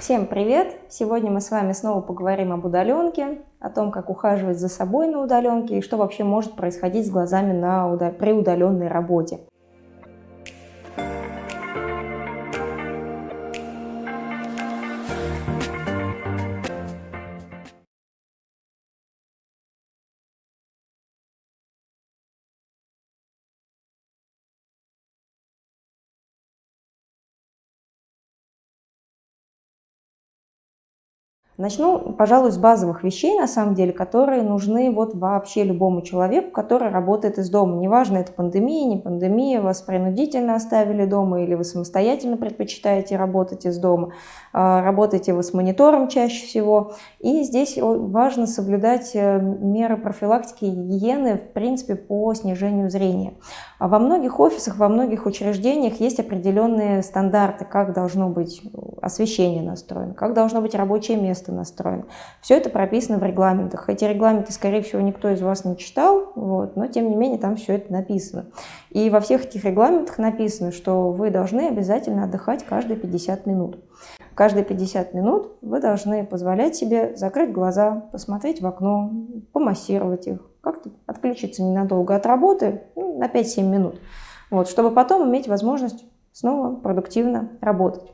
Всем привет! Сегодня мы с вами снова поговорим об удаленке, о том, как ухаживать за собой на удаленке и что вообще может происходить с глазами на, при удаленной работе. Начну, пожалуй, с базовых вещей, на самом деле, которые нужны вот вообще любому человеку, который работает из дома. Неважно, это пандемия, не пандемия, вас принудительно оставили дома или вы самостоятельно предпочитаете работать из дома. А, работаете вы с монитором чаще всего. И здесь важно соблюдать э, меры профилактики и гигиены, в принципе, по снижению зрения. А во многих офисах, во многих учреждениях есть определенные стандарты, как должно быть освещение настроено, как должно быть рабочее место это настроено. Все это прописано в регламентах. Эти регламенты, скорее всего, никто из вас не читал, вот, но тем не менее там все это написано. И во всех этих регламентах написано, что вы должны обязательно отдыхать каждые 50 минут. Каждые 50 минут вы должны позволять себе закрыть глаза, посмотреть в окно, помассировать их, как-то отключиться ненадолго от работы, ну, на 5-7 минут, вот, чтобы потом иметь возможность снова продуктивно работать.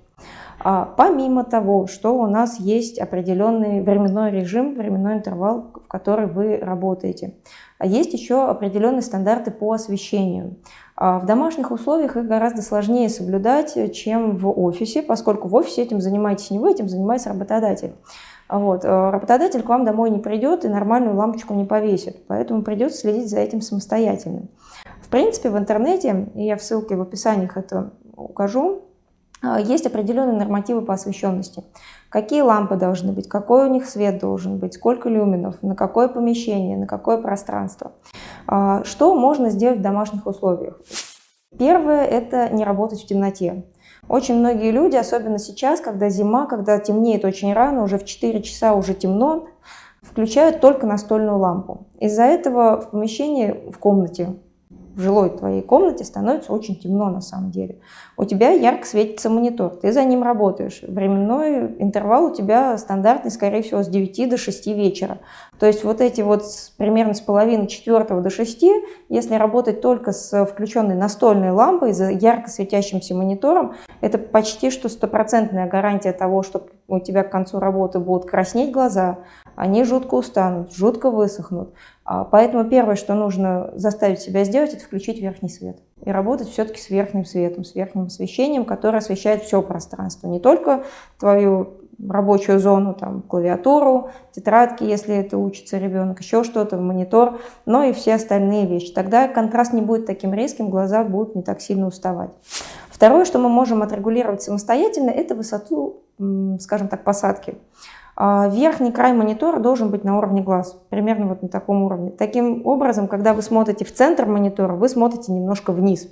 А помимо того, что у нас есть определенный временной режим, временной интервал, в который вы работаете, а есть еще определенные стандарты по освещению. А в домашних условиях их гораздо сложнее соблюдать, чем в офисе, поскольку в офисе этим занимаетесь не вы, этим занимается работодатель. Вот. Э, работодатель к вам домой не придет и нормальную лампочку не повесит, поэтому придется следить за этим самостоятельно. В принципе, в интернете, и я в ссылке в описании это укажу, есть определенные нормативы по освещенности. Какие лампы должны быть, какой у них свет должен быть, сколько люминов, на какое помещение, на какое пространство. А, что можно сделать в домашних условиях? Первое – это не работать в темноте. Очень многие люди, особенно сейчас, когда зима, когда темнеет очень рано, уже в 4 часа уже темно, включают только настольную лампу. Из-за этого в помещении, в комнате в жилой твоей комнате становится очень темно на самом деле. У тебя ярко светится монитор, ты за ним работаешь. Временной интервал у тебя стандартный, скорее всего, с 9 до 6 вечера. То есть вот эти вот примерно с половины четвертого до 6, если работать только с включенной настольной лампой, за ярко светящимся монитором, это почти что стопроцентная гарантия того, что у тебя к концу работы будут краснеть глаза, они жутко устанут, жутко высохнут. А, поэтому первое, что нужно заставить себя сделать, это включить верхний свет. И работать все-таки с верхним светом, с верхним освещением, которое освещает все пространство. Не только твою рабочую зону, там, клавиатуру, тетрадки, если это учится ребенок, еще что-то, монитор, но и все остальные вещи. Тогда контраст не будет таким резким, глаза будут не так сильно уставать. Второе, что мы можем отрегулировать самостоятельно, это высоту, скажем так, посадки. А, верхний край монитора должен быть на уровне глаз, примерно вот на таком уровне. Таким образом, когда вы смотрите в центр монитора, вы смотрите немножко вниз.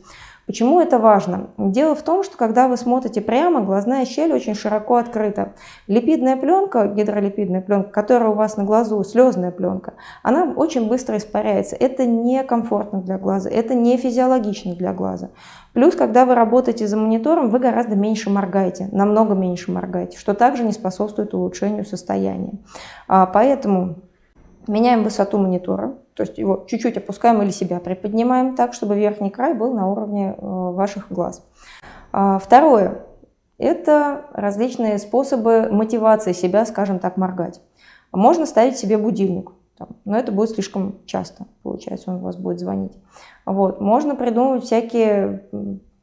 Почему это важно? Дело в том, что когда вы смотрите прямо, глазная щель очень широко открыта. Липидная пленка, гидролипидная пленка, которая у вас на глазу, слезная пленка, она очень быстро испаряется. Это некомфортно для глаза, это не физиологично для глаза. Плюс, когда вы работаете за монитором, вы гораздо меньше моргаете, намного меньше моргаете, что также не способствует улучшению состояния. А, поэтому меняем высоту монитора, то есть его чуть-чуть опускаем или себя приподнимаем так, чтобы верхний край был на уровне э, ваших глаз. А, второе – это различные способы мотивации себя, скажем так, моргать. Можно ставить себе будильник, но это будет слишком часто, получается, он у вас будет звонить. Вот. Можно придумывать всякие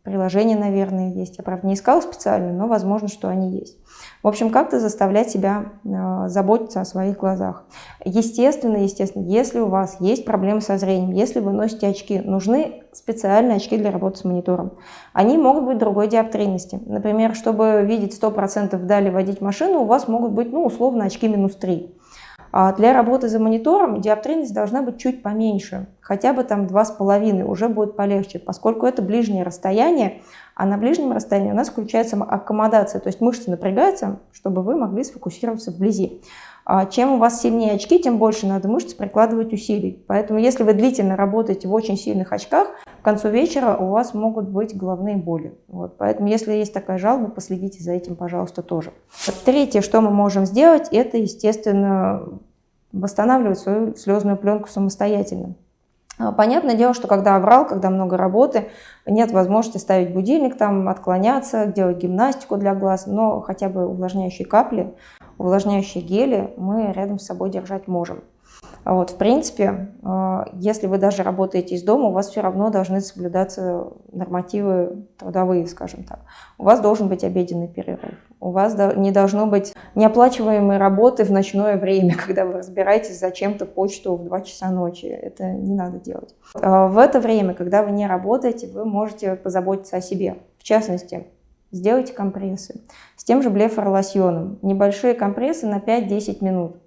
приложения, наверное, есть. Я, правда, не искала специально, но возможно, что они есть. В общем, как-то заставлять себя э, заботиться о своих глазах. Естественно, естественно, если у вас есть проблемы со зрением, если вы носите очки, нужны специальные очки для работы с монитором. Они могут быть другой диоптрийности. Например, чтобы видеть 100% вдали водить машину, у вас могут быть, ну, условно, очки минус 3. А для работы за монитором диоптрийность должна быть чуть поменьше, хотя бы там 2,5, уже будет полегче, поскольку это ближнее расстояние, А на ближнем расстоянии у нас включается аккомодация, то есть мышцы напрягаются, чтобы вы могли сфокусироваться вблизи. А чем у вас сильнее очки, тем больше надо мышц прикладывать усилий. Поэтому если вы длительно работаете в очень сильных очках, к концу вечера у вас могут быть головные боли. Вот. Поэтому если есть такая жалоба, последите за этим, пожалуйста, тоже. Третье, что мы можем сделать, это, естественно, восстанавливать свою слезную пленку самостоятельно. А, понятное дело, что когда оврал, когда много работы, нет возможности ставить будильник, там, отклоняться, делать гимнастику для глаз, но хотя бы увлажняющие капли увлажняющие гели мы рядом с собой держать можем. А вот, в принципе, э, если вы даже работаете из дома, у вас все равно должны соблюдаться нормативы трудовые, скажем так. У вас должен быть обеденный перерыв. У вас не должно быть неоплачиваемой работы в ночное время, когда вы разбираетесь зачем-то почту в 2 часа ночи. Это не надо делать. А в это время, когда вы не работаете, вы можете позаботиться о себе. В частности, сделайте компрессы. С тем же блефоролосьоном. Небольшие компрессы на 5-10 минут.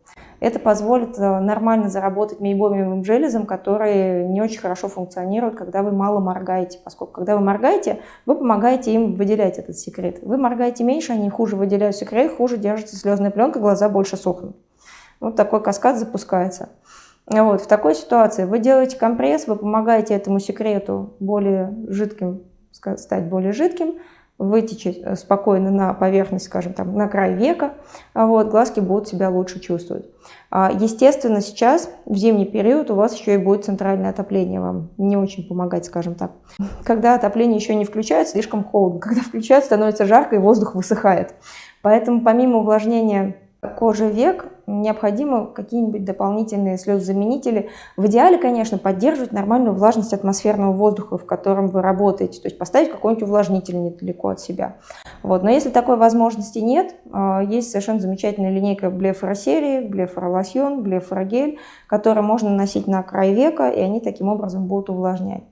Это позволит э, нормально заработать мейбомиевым железом, которые не очень хорошо функционируют, когда вы мало моргаете. Поскольку когда вы моргаете, вы помогаете им выделять этот секрет. Вы моргаете меньше, они хуже выделяют секрет, хуже держится слезная пленка, глаза больше сохнут. Вот такой каскад запускается. Вот, в такой ситуации вы делаете компресс, вы помогаете этому секрету более жидким, стать более жидким, вытечь э, спокойно на поверхность, скажем, там, на край века, а вот, глазки будут себя лучше чувствовать. А, естественно, сейчас, в зимний период, у вас еще и будет центральное отопление вам не очень помогать, скажем так. Когда отопление еще не включается, слишком холодно. Когда включается, становится жарко и воздух высыхает. Поэтому помимо увлажнения кожи век необходимы какие-нибудь дополнительные слезозаменители. В идеале, конечно, поддерживать нормальную влажность атмосферного воздуха, в котором вы работаете, то есть поставить какой-нибудь увлажнитель недалеко от себя. Вот. Но если такой возможности нет, а, есть совершенно замечательная линейка блефоросерии, блефоролосьон, блефорогель, которые можно наносить на край века, и они таким образом будут увлажнять.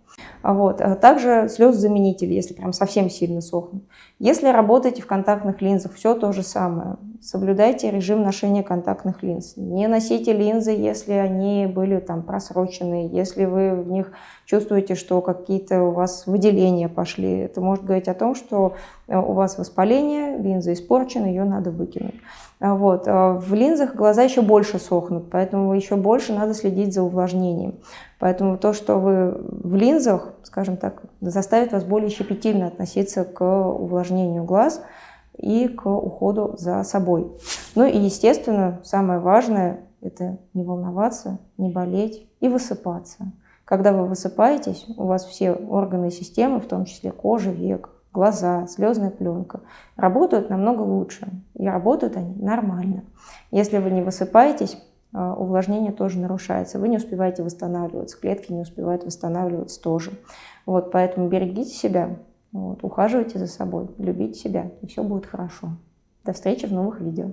Вот. А также слезозаменители, если прям совсем сильно сохнут. Если работаете в контактных линзах, все то же самое. Соблюдайте режим ношения контактных линз. Не носите линзы, если они были там просрочены, если вы в них чувствуете, что какие-то у вас выделения пошли. Это может говорить о том, что э, у вас воспаление, линза испорчена, ее надо выкинуть. А вот. А в линзах глаза еще больше сохнут, поэтому еще больше надо следить за увлажнением. Поэтому то, что вы в линзах, скажем так, заставит вас более щепетильно относиться к увлажнению глаз и к уходу за собой. Ну и, естественно, самое важное – это не волноваться, не болеть и высыпаться. Когда вы высыпаетесь, у вас все органы и системы, в том числе кожа, век, глаза, слезная пленка, работают намного лучше. И работают они нормально. Если вы не высыпаетесь, а, увлажнение тоже нарушается. Вы не успеваете восстанавливаться, клетки не успевают восстанавливаться тоже. Вот, поэтому берегите себя, вот, ухаживайте за собой, любите себя, и все будет хорошо. До встречи в новых видео.